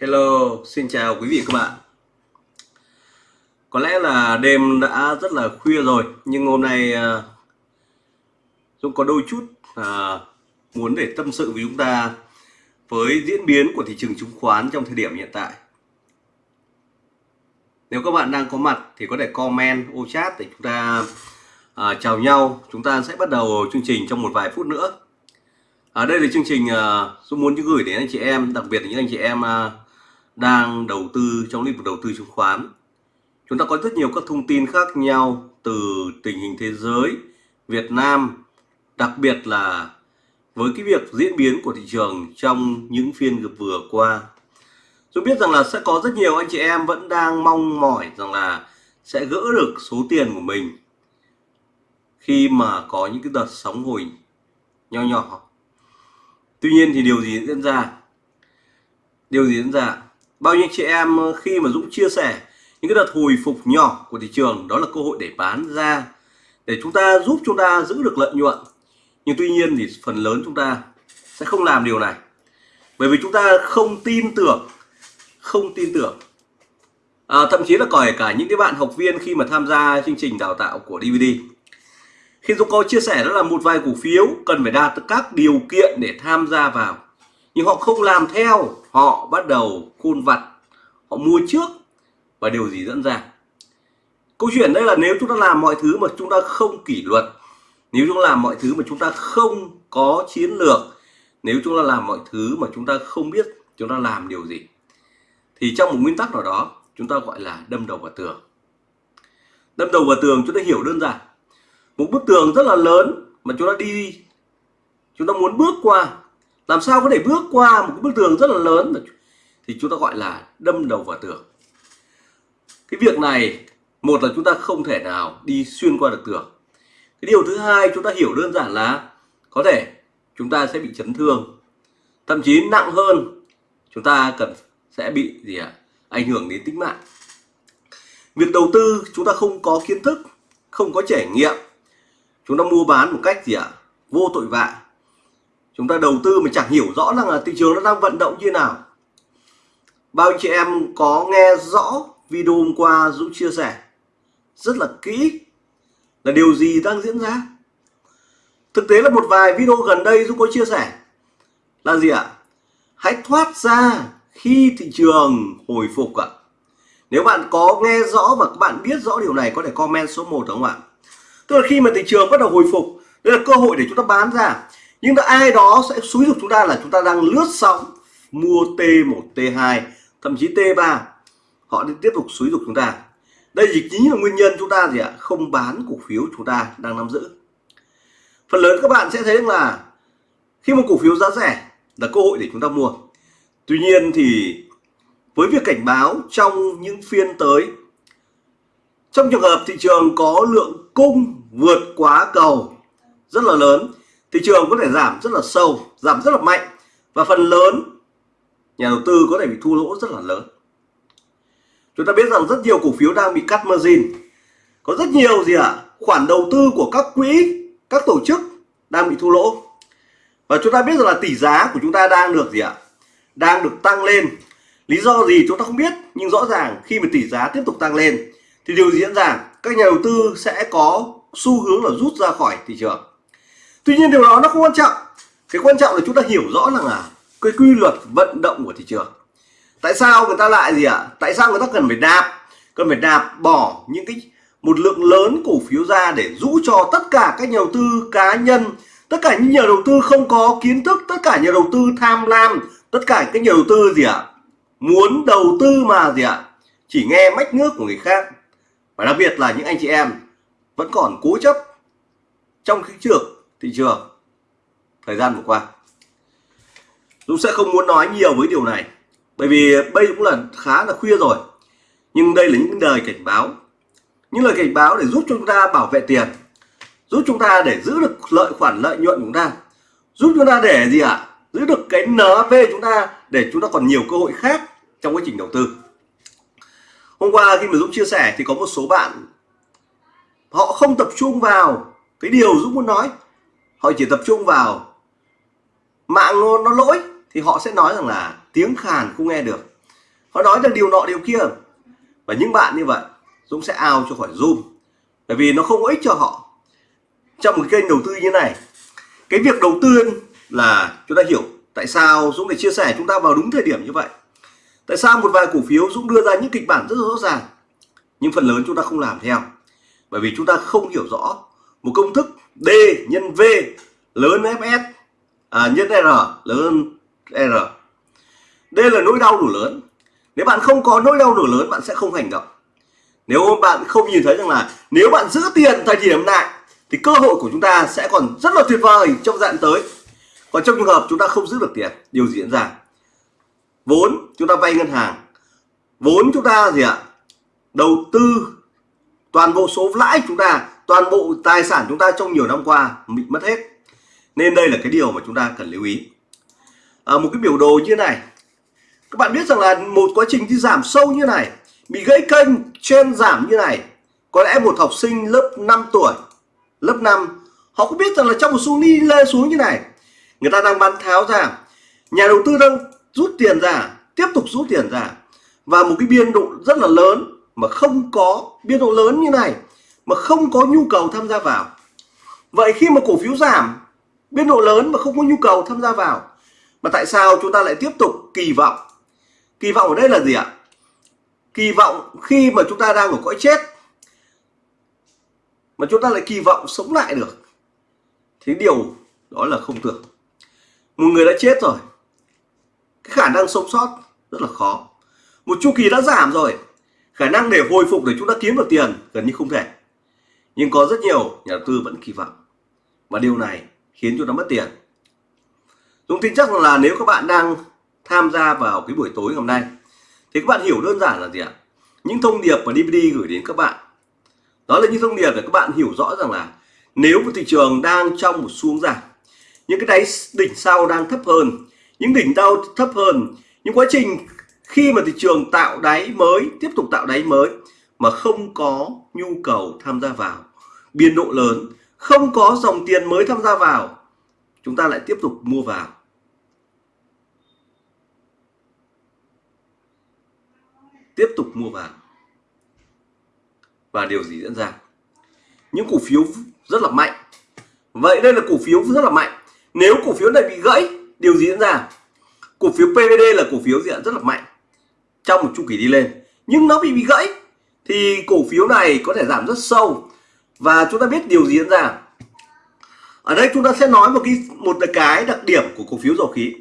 Hello, xin chào quý vị các bạn. Có lẽ là đêm đã rất là khuya rồi, nhưng hôm nay à, Dũng có đôi chút à, muốn để tâm sự với chúng ta với diễn biến của thị trường chứng khoán trong thời điểm hiện tại. Nếu các bạn đang có mặt thì có thể comment ô chat để chúng ta à, chào nhau. Chúng ta sẽ bắt đầu chương trình trong một vài phút nữa. Ở đây là chương trình uh, Dũng muốn gửi đến anh chị em, đặc biệt là những anh chị em uh, đang đầu tư trong lĩnh vực đầu tư chứng khoán. Chúng ta có rất nhiều các thông tin khác nhau từ tình hình thế giới, Việt Nam, đặc biệt là với cái việc diễn biến của thị trường trong những phiên vừa qua. Tôi biết rằng là sẽ có rất nhiều anh chị em vẫn đang mong mỏi rằng là sẽ gỡ được số tiền của mình khi mà có những cái đợt sóng hồi nho nhỏ. Tuy nhiên thì điều gì diễn ra? Điều gì diễn ra? Bao nhiêu chị em ờ, khi mà Dũng chia sẻ những cái đợt hồi phục nhỏ của thị trường đó là cơ hội để bán ra để chúng ta giúp chúng ta giữ được lợi nhuận. Nhưng tuy nhiên thì phần lớn chúng ta sẽ không làm điều này. Bởi vì chúng ta không tin tưởng không tin tưởng. À, thậm chí là còi cả những cái bạn học viên khi mà tham gia chương trình đào tạo của DVD khi Dũng có chia sẻ đó là một vài cổ phiếu cần phải đạt các điều kiện để tham gia vào nhưng họ không làm theo họ bắt đầu khôn vặt họ mua trước và điều gì dẫn ra câu chuyện đây là nếu chúng ta làm mọi thứ mà chúng ta không kỷ luật nếu chúng ta làm mọi thứ mà chúng ta không có chiến lược nếu chúng ta làm mọi thứ mà chúng ta không biết chúng ta làm điều gì thì trong một nguyên tắc nào đó chúng ta gọi là đâm đầu vào tường đâm đầu vào tường chúng ta hiểu đơn giản một bức tường rất là lớn mà chúng ta đi chúng ta muốn bước qua làm sao có thể bước qua một cái bức tường rất là lớn thì chúng ta gọi là đâm đầu vào tường cái việc này, một là chúng ta không thể nào đi xuyên qua được tường cái điều thứ hai chúng ta hiểu đơn giản là có thể chúng ta sẽ bị chấn thương, thậm chí nặng hơn, chúng ta cần sẽ bị gì ạ à? ảnh hưởng đến tính mạng việc đầu tư chúng ta không có kiến thức, không có trải nghiệm, chúng ta mua bán một cách gì ạ à? vô tội vạ chúng ta đầu tư mà chẳng hiểu rõ rằng là thị trường nó đang vận động như nào. Bao chị em có nghe rõ video hôm qua Dũng chia sẻ? Rất là kỹ. Là điều gì đang diễn ra? Thực tế là một vài video gần đây Dũng có chia sẻ. Là gì ạ? Hãy thoát ra khi thị trường hồi phục ạ. Nếu bạn có nghe rõ và các bạn biết rõ điều này, có thể comment số 1 đúng không ạ? Tức là khi mà thị trường bắt đầu hồi phục, đây là cơ hội để chúng ta bán ra nhưng mà ai đó sẽ xúi dục chúng ta là chúng ta đang lướt sóng, mua T1 T2 thậm chí T3 họ đi tiếp tục xúi dục chúng ta. Đây chỉ chính là nguyên nhân chúng ta gì ạ? Không bán cổ phiếu chúng ta đang nắm giữ. Phần lớn các bạn sẽ thấy là khi một cổ phiếu giá rẻ là cơ hội để chúng ta mua. Tuy nhiên thì với việc cảnh báo trong những phiên tới, trong trường hợp thị trường có lượng cung vượt quá cầu rất là lớn thị trường có thể giảm rất là sâu, giảm rất là mạnh và phần lớn nhà đầu tư có thể bị thua lỗ rất là lớn. Chúng ta biết rằng rất nhiều cổ phiếu đang bị cắt margin. Có rất nhiều gì ạ? À? khoản đầu tư của các quỹ, các tổ chức đang bị thua lỗ. Và chúng ta biết rằng là tỷ giá của chúng ta đang được gì ạ? À? đang được tăng lên. Lý do gì chúng ta không biết, nhưng rõ ràng khi mà tỷ giá tiếp tục tăng lên, thì điều diễn ra, các nhà đầu tư sẽ có xu hướng là rút ra khỏi thị trường tuy nhiên điều đó nó không quan trọng cái quan trọng là chúng ta hiểu rõ rằng là cái quy luật vận động của thị trường tại sao người ta lại gì ạ à? tại sao người ta cần phải nạp, cần phải nạp bỏ những cái một lượng lớn cổ phiếu ra để rũ cho tất cả các nhà đầu tư cá nhân, tất cả những nhà đầu tư không có kiến thức, tất cả nhà đầu tư tham lam, tất cả các nhà đầu tư gì ạ à? muốn đầu tư mà gì ạ à? chỉ nghe mách nước của người khác và đặc biệt là những anh chị em vẫn còn cố chấp trong cái trường thị trường, thời gian vừa qua. Dũng sẽ không muốn nói nhiều với điều này, bởi vì đây cũng là khá là khuya rồi. Nhưng đây là những lời cảnh báo, những lời cảnh báo để giúp chúng ta bảo vệ tiền, giúp chúng ta để giữ được lợi khoản lợi nhuận của chúng ta, giúp chúng ta để gì ạ? À? giữ được cái NV chúng ta để chúng ta còn nhiều cơ hội khác trong quá trình đầu tư. Hôm qua khi mà Dũng chia sẻ thì có một số bạn họ không tập trung vào cái điều Dũng muốn nói họ chỉ tập trung vào mạng nó, lỗi thì họ sẽ nói rằng là tiếng khàn không nghe được. Họ nói rằng điều nọ điều kia. Và những bạn như vậy Dũng sẽ ao cho khỏi zoom. Bởi vì nó không có ích cho họ. Trong một kênh đầu tư như này cái việc đầu tư là chúng ta hiểu tại sao Dũng để chia sẻ chúng ta vào đúng thời điểm như vậy. Tại sao một vài cổ phiếu Dũng đưa ra những kịch bản rất rõ ràng nhưng phần lớn chúng ta không làm theo. Bởi vì chúng ta không hiểu rõ một công thức D nhân V lớn Fs à, nhân R lớn R. Đây là nỗi đau đủ lớn. Nếu bạn không có nỗi đau đủ lớn bạn sẽ không hành động. Nếu bạn không nhìn thấy rằng là nếu bạn giữ tiền thời điểm này thì cơ hội của chúng ta sẽ còn rất là tuyệt vời trong dạng tới. Còn trong trường hợp chúng ta không giữ được tiền điều gì diễn ra? Vốn chúng ta vay ngân hàng. Vốn chúng ta gì ạ? Đầu tư toàn bộ số lãi chúng ta toàn bộ tài sản chúng ta trong nhiều năm qua bị mất hết. Nên đây là cái điều mà chúng ta cần lưu ý. À, một cái biểu đồ như này. Các bạn biết rằng là một quá trình đi giảm sâu như này bị gãy kênh trên giảm như này có lẽ một học sinh lớp 5 tuổi lớp 5 họ cũng biết rằng là trong một xu đi lê xuống như này người ta đang bán tháo ra nhà đầu tư đang rút tiền ra tiếp tục rút tiền ra. Và một cái biên độ rất là lớn mà không có biên độ lớn như này mà không có nhu cầu tham gia vào. Vậy khi mà cổ phiếu giảm, biên độ lớn mà không có nhu cầu tham gia vào, mà tại sao chúng ta lại tiếp tục kỳ vọng? Kỳ vọng ở đây là gì ạ? Kỳ vọng khi mà chúng ta đang ở cõi chết, mà chúng ta lại kỳ vọng sống lại được. Thì điều đó là không tưởng. Một người đã chết rồi, cái khả năng sống sót rất là khó. Một chu kỳ đã giảm rồi, khả năng để hồi phục để chúng ta kiếm được tiền gần như không thể nhưng có rất nhiều nhà đầu tư vẫn kỳ vọng. Và điều này khiến chúng ta mất tiền. Dũng tin chắc là nếu các bạn đang tham gia vào cái buổi tối ngày hôm nay, thì các bạn hiểu đơn giản là gì ạ? Những thông điệp mà DVD gửi đến các bạn. Đó là những thông điệp để các bạn hiểu rõ rằng là nếu một thị trường đang trong một xuống giảm, những cái đáy đỉnh sau đang thấp hơn, những đỉnh đau thấp hơn, những quá trình khi mà thị trường tạo đáy mới, tiếp tục tạo đáy mới mà không có nhu cầu tham gia vào biên độ lớn, không có dòng tiền mới tham gia vào, chúng ta lại tiếp tục mua vào. Tiếp tục mua vào. Và điều gì diễn ra? Những cổ phiếu rất là mạnh. Vậy đây là cổ phiếu rất là mạnh. Nếu cổ phiếu này bị gãy, điều gì diễn ra? Cổ phiếu PVD là cổ phiếu diện rất là mạnh trong một chu kỳ đi lên. Nhưng nó bị bị gãy, thì cổ phiếu này có thể giảm rất sâu và chúng ta biết điều gì diễn ra. Ở đây chúng ta sẽ nói một cái một cái đặc điểm của cổ phiếu dầu khí.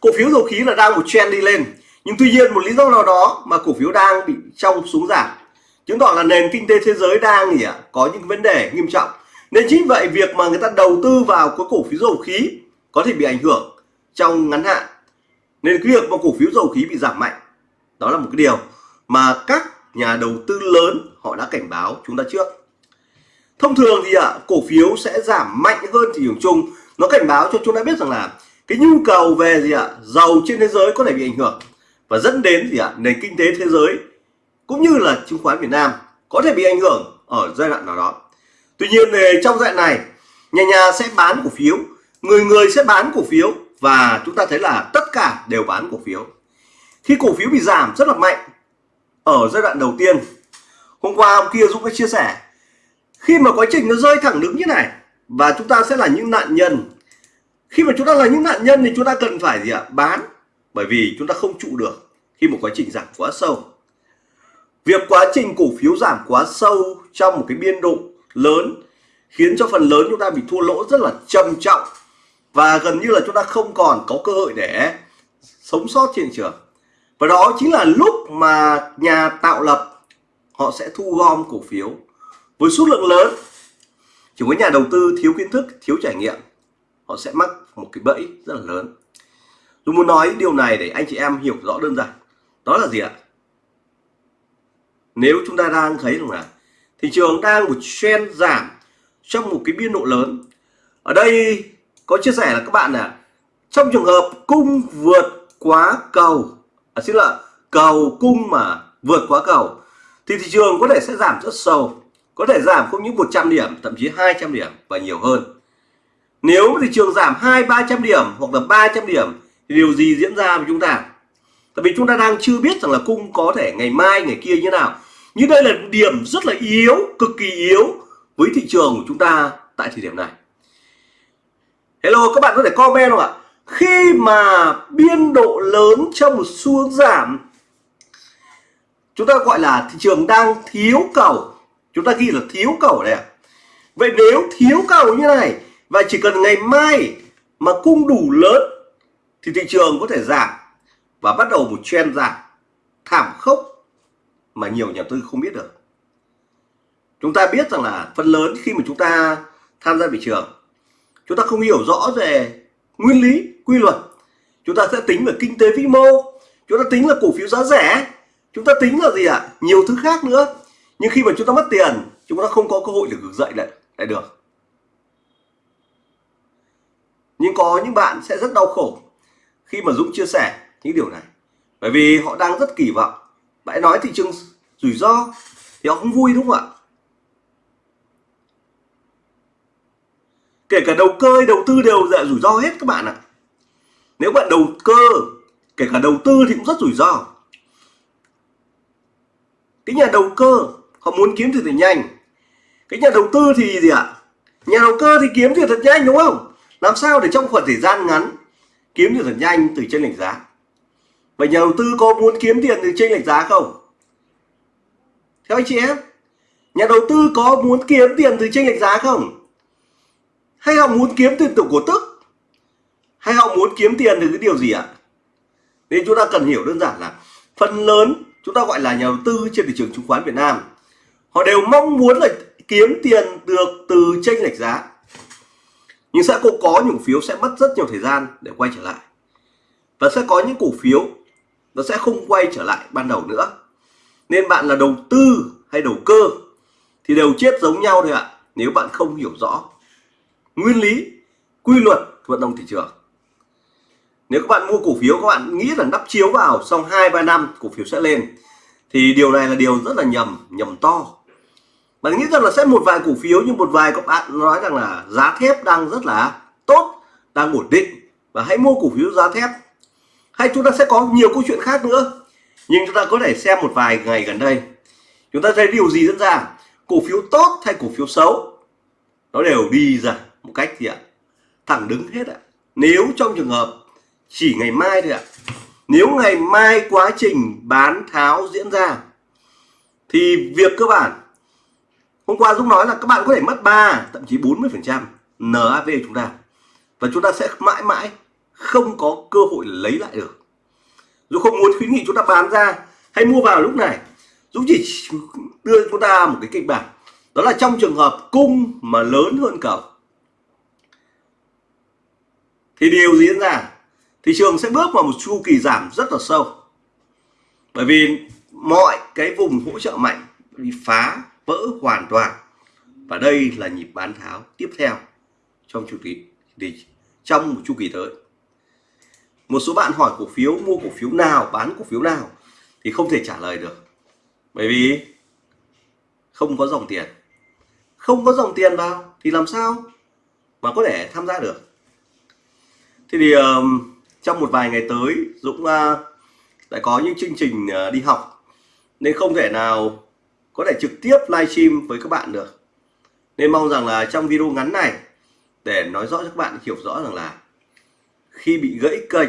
Cổ phiếu dầu khí là đang một trend đi lên, nhưng tuy nhiên một lý do nào đó mà cổ phiếu đang bị trong xuống giảm. Chứng tỏ là nền kinh tế thế giới đang gì ạ? Có những vấn đề nghiêm trọng. Nên chính vậy việc mà người ta đầu tư vào cái cổ phiếu dầu khí có thể bị ảnh hưởng trong ngắn hạn. Nên cái việc mà cổ phiếu dầu khí bị giảm mạnh, đó là một cái điều mà các nhà đầu tư lớn họ đã cảnh báo chúng ta trước thông thường thì ạ, cổ phiếu sẽ giảm mạnh hơn thị trường chung. Nó cảnh báo cho chúng ta biết rằng là cái nhu cầu về gì ạ dầu trên thế giới có thể bị ảnh hưởng. Và dẫn đến gì ạ, nền kinh tế thế giới cũng như là chứng khoán Việt Nam có thể bị ảnh hưởng ở giai đoạn nào đó. Tuy nhiên trong giai đoạn này, nhà nhà sẽ bán cổ phiếu, người người sẽ bán cổ phiếu và chúng ta thấy là tất cả đều bán cổ phiếu. Khi cổ phiếu bị giảm rất là mạnh ở giai đoạn đầu tiên, hôm qua hôm kia Dũng đã chia sẻ khi mà quá trình nó rơi thẳng đứng như này, và chúng ta sẽ là những nạn nhân. Khi mà chúng ta là những nạn nhân thì chúng ta cần phải gì ạ? Bán, bởi vì chúng ta không trụ được khi một quá trình giảm quá sâu. Việc quá trình cổ phiếu giảm quá sâu trong một cái biên độ lớn khiến cho phần lớn chúng ta bị thua lỗ rất là trầm trọng, và gần như là chúng ta không còn có cơ hội để sống sót trên thị trường. Và đó chính là lúc mà nhà tạo lập họ sẽ thu gom cổ phiếu với số lượng lớn chỉ có nhà đầu tư thiếu kiến thức thiếu trải nghiệm họ sẽ mắc một cái bẫy rất là lớn. Tôi muốn nói điều này để anh chị em hiểu rõ đơn giản. Đó là gì ạ? Nếu chúng ta đang thấy rằng là thị trường đang một trend giảm trong một cái biên độ lớn ở đây có chia sẻ là các bạn là trong trường hợp cung vượt quá cầu à, xin lỗi cầu cung mà vượt quá cầu thì thị trường có thể sẽ giảm rất sâu có thể giảm không những 100 điểm, thậm chí 200 điểm và nhiều hơn. Nếu thị trường giảm 2 300 điểm hoặc là 300 điểm, thì điều gì diễn ra với chúng ta? Tại vì chúng ta đang chưa biết rằng là cung có thể ngày mai, ngày kia như nào. Nhưng đây là điểm rất là yếu, cực kỳ yếu với thị trường của chúng ta tại thời điểm này. Hello, các bạn có thể comment không ạ? Khi mà biên độ lớn trong một xu giảm, chúng ta gọi là thị trường đang thiếu cầu chúng ta ghi là thiếu cầu đây ạ. Vậy nếu thiếu cầu như này, và chỉ cần ngày mai mà cung đủ lớn, thì thị trường có thể giảm và bắt đầu một trend giảm thảm khốc mà nhiều nhà tư không biết được. Chúng ta biết rằng là phần lớn khi mà chúng ta tham gia thị trường, chúng ta không hiểu rõ về nguyên lý, quy luật. Chúng ta sẽ tính về kinh tế vĩ mô, chúng ta tính là cổ phiếu giá rẻ, chúng ta tính là gì ạ? À? nhiều thứ khác nữa nhưng khi mà chúng ta mất tiền, chúng ta không có cơ hội để vực dậy lại lại được. Nhưng có những bạn sẽ rất đau khổ khi mà Dũng chia sẻ những điều này. Bởi vì họ đang rất kỳ vọng. Bạn nói thị trường rủi ro thì họ không vui, đúng không ạ? Kể cả đầu cơ đầu tư đều là rủi ro hết các bạn ạ. Nếu bạn đầu cơ, kể cả đầu tư thì cũng rất rủi ro. Cái nhà đầu cơ họ muốn kiếm tiền thật nhanh. Cái nhà đầu tư thì gì ạ? Nhà đầu cơ thì kiếm tiền thật nhanh, đúng không? Làm sao để trong khoảng thời gian ngắn kiếm tiền thật nhanh từ trên lệch giá? Vậy nhà đầu tư có muốn kiếm tiền từ trên lệch giá không? Theo anh chị em, nhà đầu tư có muốn kiếm tiền từ trên lệch giá không? Hay họ muốn kiếm tiền từ cổ tức? Hay họ muốn kiếm tiền từ cái điều gì ạ? Nên chúng ta cần hiểu đơn giản là phần lớn chúng ta gọi là nhà đầu tư trên thị trường chứng khoán Việt Nam họ đều mong muốn là kiếm tiền được từ tranh lệch giá. Nhưng sẽ cũng có những cổ phiếu sẽ mất rất nhiều thời gian để quay trở lại. Và sẽ có những cổ phiếu nó sẽ không quay trở lại ban đầu nữa. Nên bạn là đầu tư hay đầu cơ thì đều chết giống nhau thôi ạ, nếu bạn không hiểu rõ nguyên lý, quy luật vận động thị trường. Nếu các bạn mua cổ phiếu, các bạn nghĩ là nắp chiếu vào, xong 2 3 năm cổ phiếu sẽ lên, thì điều này là điều rất là nhầm nhầm to bạn nghĩ rằng là sẽ một vài cổ phiếu, nhưng một vài các bạn nói rằng là giá thép đang rất là tốt, đang ổn định. Và hãy mua cổ phiếu giá thép. Hay chúng ta sẽ có nhiều câu chuyện khác nữa. Nhưng chúng ta có thể xem một vài ngày gần đây. Chúng ta thấy điều gì diễn ra? Cổ phiếu tốt hay cổ phiếu xấu? Nó đều đi ra một cách gì ạ? Thẳng đứng hết ạ. Nếu trong trường hợp chỉ ngày mai thôi ạ. Nếu ngày mai quá trình bán tháo diễn ra, thì việc cơ bản hôm qua Dũng nói là các bạn có thể mất 3 thậm chí 40 phần trăm NAV chúng ta. Và chúng ta sẽ mãi mãi không có cơ hội lấy lại được. Dũng không muốn khuyến nghị chúng ta bán ra hay mua vào lúc này. Dũng chỉ đưa chúng ta một cái kịch bản. Đó là trong trường hợp cung mà lớn hơn cầu, thì điều gì diễn ra? Thị trường sẽ bước vào một chu kỳ giảm rất là sâu. Bởi vì mọi cái vùng hỗ trợ mạnh bị phá vỡ hoàn toàn. Và đây là nhịp bán tháo tiếp theo trong chu kỳ thì trong một chu kỳ tới. Một số bạn hỏi cổ phiếu mua cổ phiếu nào bán cổ phiếu nào thì không thể trả lời được. Bởi vì không có dòng tiền. Không có dòng tiền vào thì làm sao mà có thể tham gia được? Thế thì um, trong một vài ngày tới Dũng uh, lại có những chương trình uh, đi học. Nên không thể nào có thể trực tiếp livestream với các bạn được. Nên mong rằng là trong video ngắn này, để nói rõ cho các bạn hiểu rõ rằng là khi bị gãy kênh,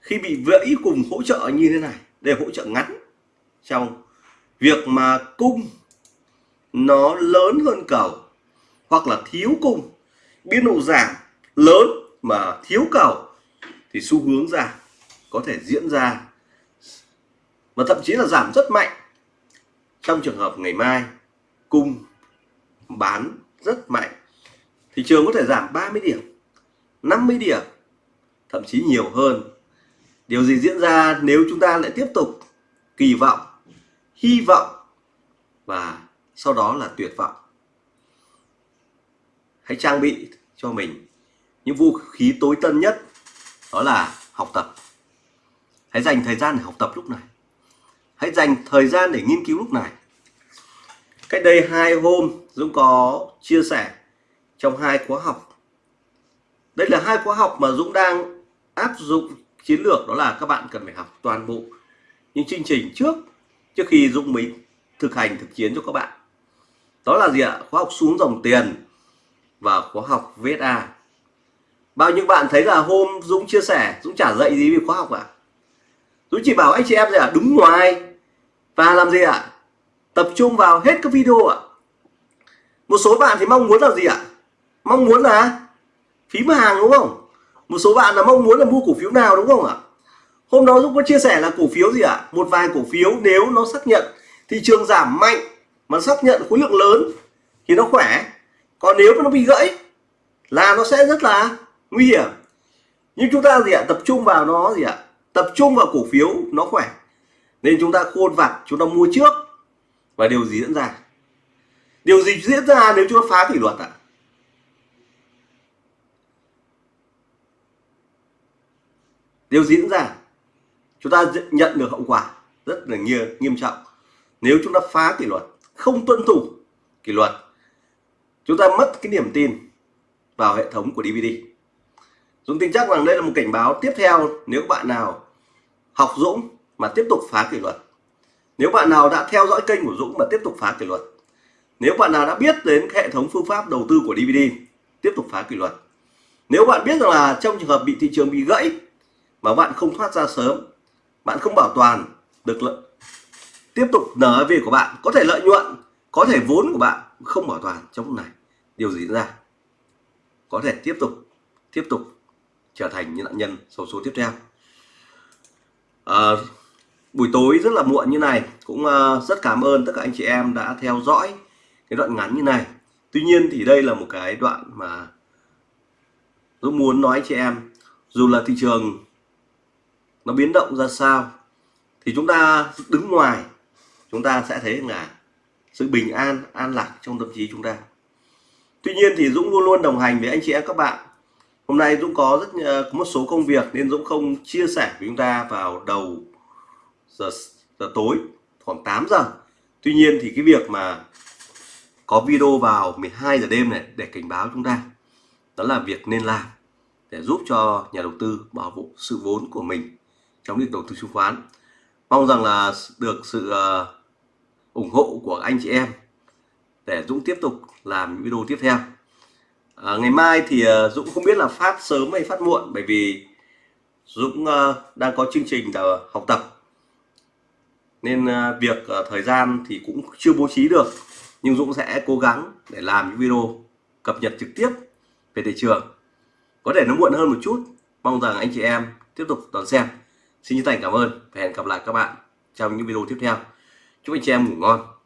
khi bị gãy cùng hỗ trợ như thế này, để hỗ trợ ngắn trong việc mà cung nó lớn hơn cầu, hoặc là thiếu cung biên độ giảm lớn mà thiếu cầu, thì xu hướng giảm có thể diễn ra và thậm chí là giảm rất mạnh trong trường hợp ngày mai cung bán rất mạnh, thị trường có thể giảm 30 điểm 50 điểm, thậm chí nhiều hơn. Điều gì diễn ra nếu chúng ta lại tiếp tục kỳ vọng, hy vọng và sau đó là tuyệt vọng? Hãy trang bị cho mình những vũ khí tối tân nhất, đó là học tập. Hãy dành thời gian để học tập lúc này hãy dành thời gian để nghiên cứu lúc này. Cách đây hai hôm, Dũng có chia sẻ trong hai khóa học. Đây là hai khóa học mà Dũng đang áp dụng chiến lược, đó là các bạn cần phải học toàn bộ những chương trình trước trước khi Dũng mới thực hành thực chiến cho các bạn. Đó là gì ạ? Khóa học xuống dòng tiền và khóa học VSA bao nhiêu bạn thấy là hôm Dũng chia sẻ, Dũng trả dạy gì về khóa học ạ? À? Dũng chỉ bảo anh chị em là đứng ngoài và làm gì ạ? À? tập trung vào hết các video ạ. À? một số bạn thì mong muốn là gì ạ? À? mong muốn là phím hàng, đúng không? Một số bạn là mong muốn là mua cổ phiếu nào, đúng không ạ? Hôm đó Dũng có chia sẻ là cổ phiếu gì ạ? Một vài cổ phiếu nếu nó xác nhận thị trường giảm mạnh mà xác nhận khối lượng lớn thì nó khỏe. Còn nếu mà nó bị gãy là nó sẽ rất là nguy hiểm. Nhưng chúng ta gì ạ? Tập trung vào nó gì ạ? Tập trung vào cổ phiếu nó khỏe nên chúng ta khôn vặt, chúng ta mua trước. Và điều gì diễn ra? Điều gì diễn ra nếu chúng ta phá kỷ luật ạ? Điều gì diễn ra? Chúng ta nhận được hậu quả rất là nghiêm nghiêm trọng. Nếu chúng ta phá kỷ luật, không tuân thủ kỷ luật, chúng ta mất cái niềm tin vào hệ thống của DVD Dũng tin chắc rằng đây là một cảnh báo tiếp theo nếu bạn nào học Dũng mà tiếp tục phá kỷ luật. Nếu bạn nào đã theo dõi kênh của Dũng mà tiếp tục phá kỷ luật nếu bạn nào đã biết đến hệ thống phương pháp đầu tư của DVD tiếp tục phá kỷ luật. Nếu bạn biết rằng là trong trường hợp bị thị trường bị gãy mà bạn không thoát ra sớm bạn không bảo toàn được lợi tiếp tục NAV của bạn có thể lợi nhuận có thể vốn của bạn không bảo toàn trong lúc này điều gì ra? Có thể tiếp tục tiếp tục trở thành những nạn nhân số số tiếp theo. À, buổi tối rất là muộn như này. Cũng ờ, rất cảm ơn tất cả anh chị em đã theo dõi cái đoạn ngắn như này. Tuy nhiên thì đây là một cái đoạn mà tôi muốn nói chị em, dù là thị trường nó biến động ra sao, thì chúng ta đứng ngoài, chúng ta sẽ thấy là sự bình an an lạc trong tâm trí chúng ta. Tuy nhiên thì Dũng luôn luôn đồng hành với anh chị em các bạn. Hôm nay Dũng có rất ờ, có một số công việc nên Dũng không chia sẻ với chúng ta vào đầu giờ, giờ tối khoảng 8 giờ. Tuy nhiên thì cái việc mà có video vào 12 giờ đêm này để cảnh báo chúng ta đó là việc nên làm để giúp cho nhà đầu tư bảo vệ sự vốn của mình trong việc đầu tư chứng khoán. Mong rằng là được sự ờ, ủng hộ của anh chị em để Dũng tiếp tục làm những video tiếp theo. À, ngày mai thì ờ, Dũng không biết là phát sớm hay phát muộn bởi vì Dũng đang có chương trình học tập nên à, việc à, thời gian thì cũng chưa bố trí được, nhưng Dũng sẽ cố gắng để làm những video cập nhật trực tiếp về thị trường. Có thể nó muộn hơn một chút, mong rằng anh chị em tiếp tục đón xem. Xin chân thành cảm ơn và hẹn gặp lại các bạn trong những video tiếp theo. Chúc anh chị em ngủ ngon.